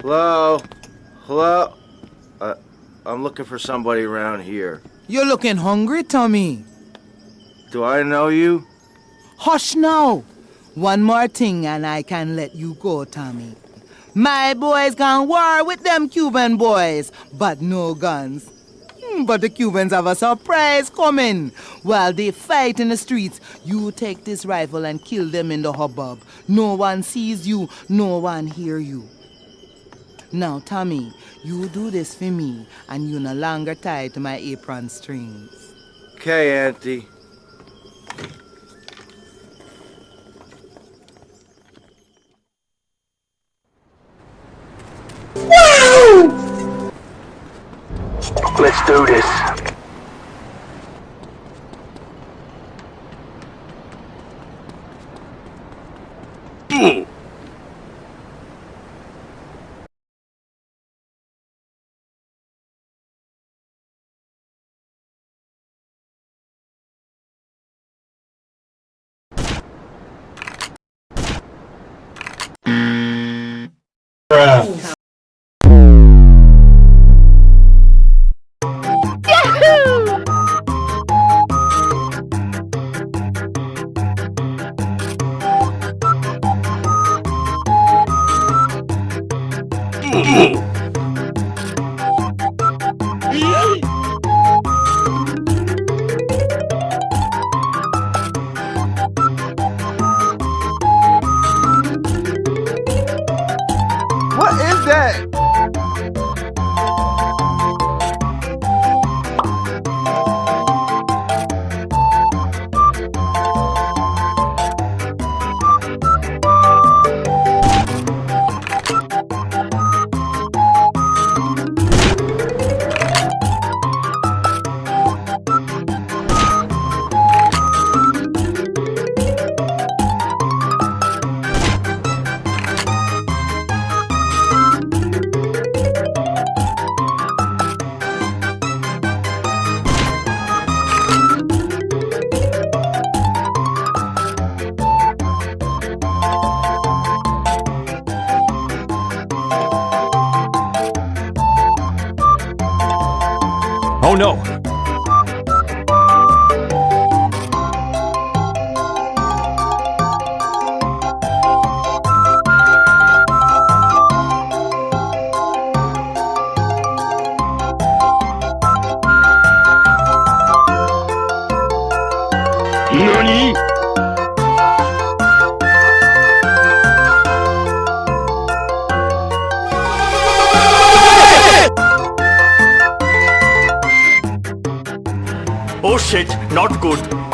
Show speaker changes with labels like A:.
A: Hello? Hello? Uh, I'm looking for somebody around here.
B: You're looking hungry, Tommy.
A: Do I know you?
B: Hush now. One more thing and I can let you go, Tommy. My boys gone war with them Cuban boys, but no guns. Hmm, But the Cubans have a surprise coming. While they fight in the streets, you take this rifle and kill them in the hubbub. No one sees you, no one hear you. Now, Tommy, you do this for me, and you no longer tied to my apron strings.
A: Okay, Auntie.
C: Let's do this.
A: What
D: no! Shit, not good.